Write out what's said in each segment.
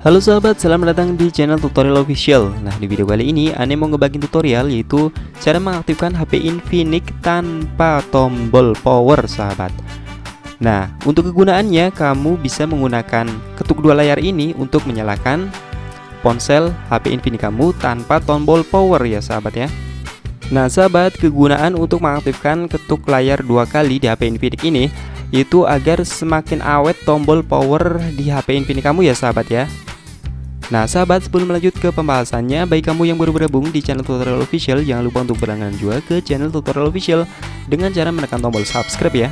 Halo sahabat, selamat datang di channel tutorial official. Nah di video kali ini Ane mau ngebagiin tutorial yaitu Cara mengaktifkan HP Infinix tanpa tombol power sahabat. Nah untuk kegunaannya kamu bisa menggunakan ketuk dua layar ini Untuk menyalakan ponsel HP Infinix kamu tanpa tombol power ya sahabat ya. Nah sahabat kegunaan untuk mengaktifkan ketuk layar dua kali di HP Infinix ini Yaitu agar semakin awet tombol power di HP Infinix kamu ya sahabat ya Nah sahabat sebelum melanjut ke pembahasannya Bagi kamu yang baru bergabung di channel tutorial official Jangan lupa untuk berlangganan juga ke channel tutorial official Dengan cara menekan tombol subscribe ya.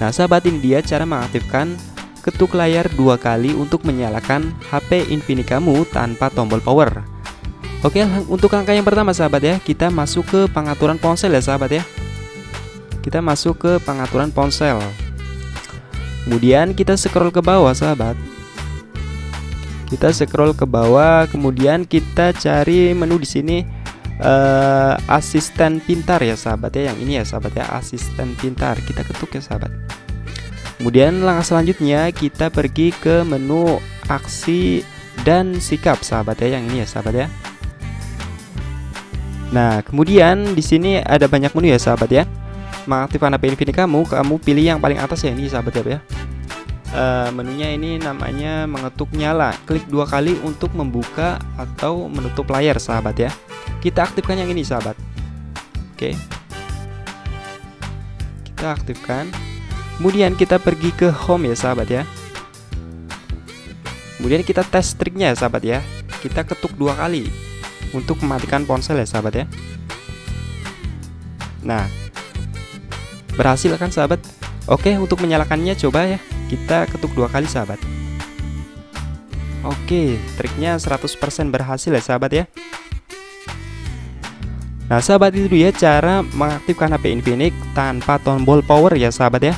Nah sahabat ini dia cara mengaktifkan ketuk layar dua kali untuk menyalakan HP Infinix kamu tanpa tombol power. Oke untuk langkah yang pertama sahabat ya Kita masuk ke pengaturan ponsel ya sahabat ya. Kita masuk ke pengaturan ponsel. Kemudian kita scroll ke bawah sahabat kita scroll ke bawah kemudian kita cari menu di sini uh, asisten pintar ya sahabat ya yang ini ya sahabat ya asisten pintar. Kita ketuk ya sahabat. Kemudian langkah selanjutnya kita pergi ke menu aksi dan sikap sahabat ya yang ini ya sahabat ya. Nah kemudian di sini ada banyak menu ya sahabat ya. Mengaktifkan HP Infinix kamu kamu pilih yang paling atas ya ini sahabat ya uh, menunya ini namanya mengetuk nyala. Klik dua kali untuk membuka atau menutup layar sahabat ya. Kita aktifkan yang ini sahabat. Oke. Kita aktifkan. Kemudian kita pergi ke home ya sahabat ya. Kemudian kita tes triknya ya sahabat ya. Kita ketuk dua kali untuk mematikan ponsel ya sahabat ya. Nah berhasil kan sahabat? Oke untuk menyalakannya coba ya kita ketuk dua kali sahabat. Oke triknya 100% berhasil ya sahabat ya. Nah sahabat itu dia cara mengaktifkan HP Infinix tanpa tombol power ya sahabat ya.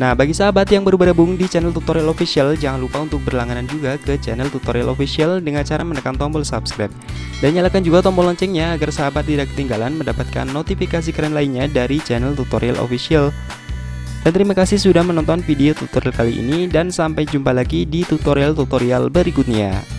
Nah bagi sahabat yang baru bergabung di channel tutorial official Jangan lupa untuk berlangganan juga ke channel tutorial official Dengan cara menekan tombol subscribe. Dan nyalakan juga tombol loncengnya agar sahabat tidak ketinggalan mendapatkan notifikasi keren lainnya dari channel tutorial official dan terima kasih sudah menonton video tutorial kali ini dan sampai jumpa lagi di tutorial-tutorial berikutnya.